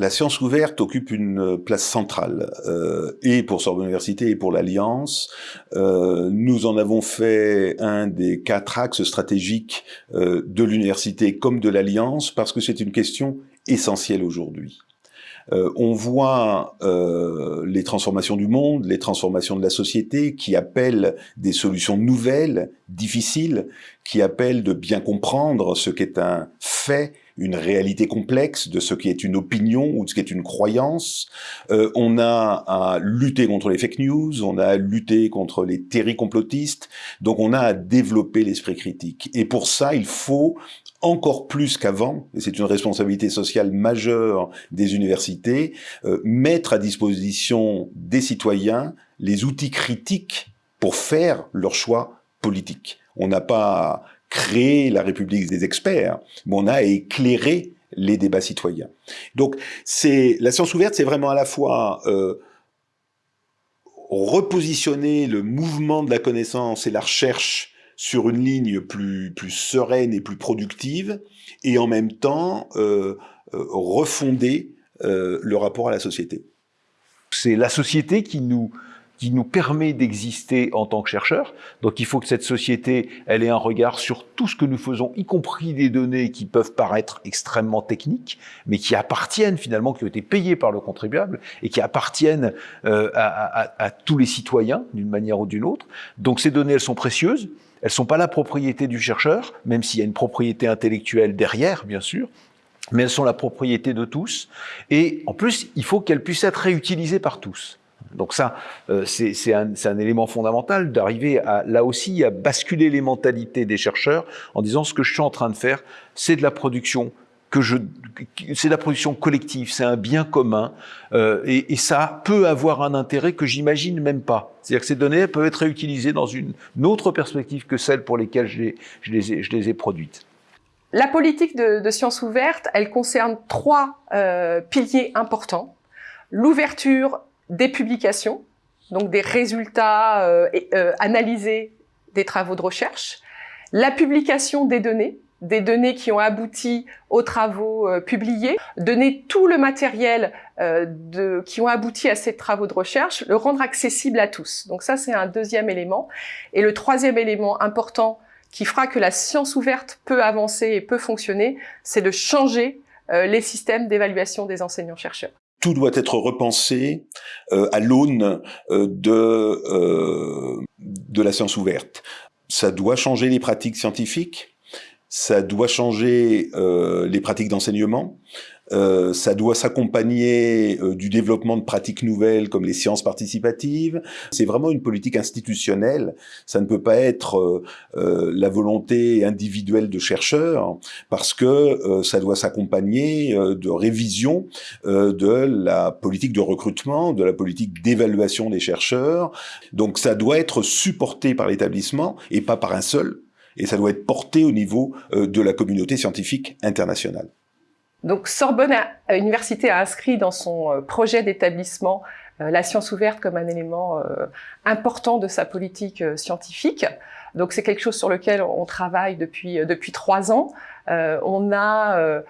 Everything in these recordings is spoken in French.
La science ouverte occupe une place centrale, euh, et pour Sorbonne Université et pour l'Alliance. Euh, nous en avons fait un des quatre axes stratégiques euh, de l'université comme de l'Alliance, parce que c'est une question essentielle aujourd'hui. Euh, on voit euh, les transformations du monde, les transformations de la société qui appellent des solutions nouvelles, difficiles, qui appellent de bien comprendre ce qu'est un fait, une réalité complexe, de ce qui est une opinion ou de ce qui est une croyance. Euh, on a à lutter contre les fake news, on a à lutter contre les théories complotistes, donc on a à développer l'esprit critique. Et pour ça, il faut encore plus qu'avant, et c'est une responsabilité sociale majeure des universités, euh, mettre à disposition des citoyens les outils critiques pour faire leur choix politique. On n'a pas créé la République des experts, mais on a éclairé les débats citoyens. Donc, c'est la science ouverte, c'est vraiment à la fois euh, repositionner le mouvement de la connaissance et la recherche sur une ligne plus, plus sereine et plus productive, et en même temps euh, euh, refonder euh, le rapport à la société. C'est la société qui nous, qui nous permet d'exister en tant que chercheurs. Donc il faut que cette société, elle ait un regard sur tout ce que nous faisons, y compris des données qui peuvent paraître extrêmement techniques, mais qui appartiennent finalement, qui ont été payées par le contribuable et qui appartiennent euh, à, à, à tous les citoyens d'une manière ou d'une autre. Donc ces données, elles sont précieuses. Elles sont pas la propriété du chercheur, même s'il y a une propriété intellectuelle derrière, bien sûr, mais elles sont la propriété de tous. Et en plus, il faut qu'elles puissent être réutilisées par tous. Donc ça, euh, c'est un, élément fondamental d'arriver là aussi, à basculer les mentalités des chercheurs en disant ce que je suis en train de faire, c'est de la production que je, c'est la production collective, c'est un bien commun, euh, et, ça peut avoir un intérêt que j'imagine même pas. C'est-à-dire que ces données peuvent être réutilisées dans une, autre perspective que celle pour lesquelles je les, ai, je les ai produites. La politique de, de sciences ouvertes, elle concerne trois euh, piliers importants. L'ouverture des publications, donc des résultats euh, euh, analysés des travaux de recherche, la publication des données, des données qui ont abouti aux travaux euh, publiés, donner tout le matériel euh, de, qui ont abouti à ces travaux de recherche, le rendre accessible à tous. Donc ça, c'est un deuxième élément. Et le troisième élément important qui fera que la science ouverte peut avancer et peut fonctionner, c'est de changer euh, les systèmes d'évaluation des enseignants-chercheurs tout doit être repensé euh, à l'aune euh, de, euh, de la science ouverte. Ça doit changer les pratiques scientifiques, ça doit changer les pratiques d'enseignement, euh, ça doit s'accompagner euh, du développement de pratiques nouvelles comme les sciences participatives. C'est vraiment une politique institutionnelle. Ça ne peut pas être euh, la volonté individuelle de chercheurs parce que ça doit s'accompagner de révision de la politique de recrutement, de la politique d'évaluation des chercheurs. Donc ça doit être supporté par l'établissement et pas par un seul et ça doit être porté au niveau euh, de la communauté scientifique internationale. Donc Sorbonne Université a inscrit dans son euh, projet d'établissement euh, la science ouverte comme un élément important de sa politique scientifique. Donc c'est quelque chose sur lequel on travaille depuis depuis trois ans. on a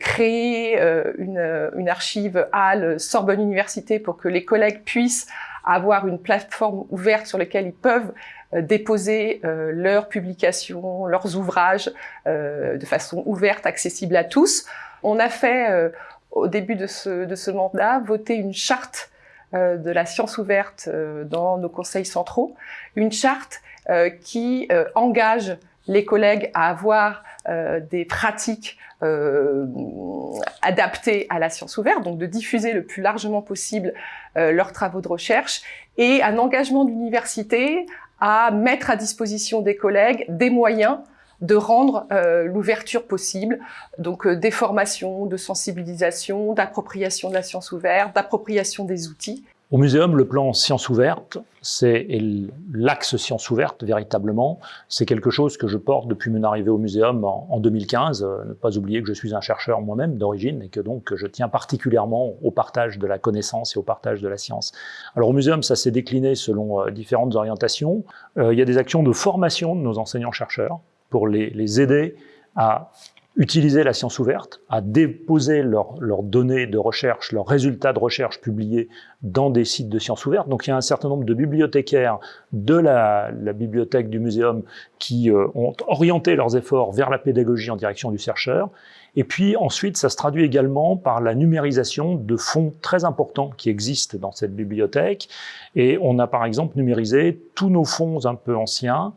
créé une, archive HAL Sorbonne Université pour que les collègues puissent avoir une plateforme ouverte sur laquelle ils peuvent euh, déposer euh, leurs publications, leurs ouvrages euh, de façon ouverte, accessible à tous. On a fait, au début de ce, de ce mandat, voter une charte de la science ouverte dans nos conseils centraux, une charte qui engage les collègues à avoir des pratiques euh, adaptées à la science ouverte, donc de diffuser le plus largement possible euh, leurs travaux de recherche, et un engagement d'université à mettre à disposition des collègues des moyens de rendre euh, l'ouverture possible, donc euh, des formations, de sensibilisation, d'appropriation de la science ouverte, d'appropriation des outils. Au muséum, le plan science ouverte, c'est l'axe science ouverte véritablement. C'est quelque chose que je porte depuis mon arrivée au muséum en, en 2015. Euh, ne pas oublier que je suis un chercheur moi-même d'origine et que donc je tiens particulièrement au partage de la connaissance et au partage de la science. Alors au muséum, ça s'est décliné selon euh, différentes orientations. Euh, il y a des actions de formation de nos enseignants-chercheurs pour les aider à utiliser la science ouverte, à déposer leurs données de recherche, leurs résultats de recherche publiés dans des sites de sciences ouvertes. Donc il y a un certain nombre de bibliothécaires de la, bibliothèque du muséum qui euh, ont orienté leurs efforts vers la pédagogie en direction du chercheur. Et puis ensuite, ça se traduit également par la numérisation de fonds très importants qui existent dans cette bibliothèque. Et on a par exemple numérisé tous nos fonds un peu anciens,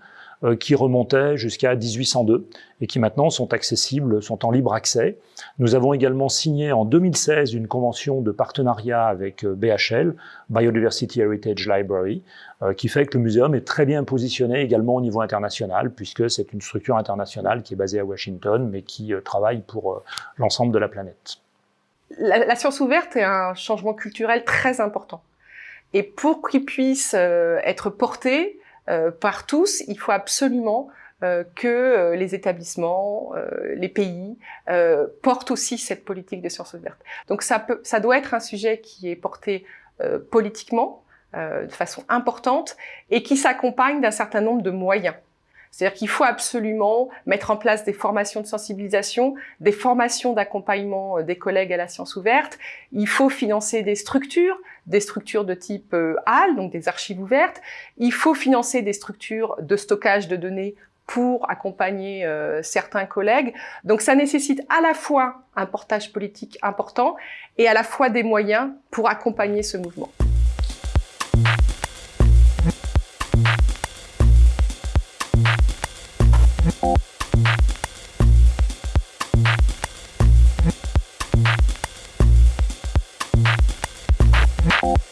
qui remontaient jusqu'à 1802 et qui maintenant sont accessibles, sont en libre accès. Nous avons également signé en 2016 une convention de partenariat avec euh, BHL, Biodiversity Heritage Library, euh, qui fait que le muséum est très bien positionné également au niveau international, puisque c'est une structure internationale qui est basée à Washington, mais qui travaille pour l'ensemble de la planète. La, science ouverte est un changement culturel très important. Et pour qu'il puisse être porté, euh, par tous, il faut absolument euh, que euh, les établissements, les pays portent aussi cette politique de sciences ouvertes. Donc ça, peut, ça doit être un sujet qui est porté politiquement, de façon importante, et qui s'accompagne d'un certain nombre de moyens. C'est-à-dire qu'il faut absolument mettre en place des formations de sensibilisation, des formations d'accompagnement euh, des collègues à la science ouverte. Il faut financer des structures, des structures de type euh, HAL, donc des archives ouvertes. Il faut financer des structures de stockage de données pour accompagner euh, certains collègues. Donc ça nécessite à la fois un portage politique important et à la fois des moyens pour accompagner ce mouvement.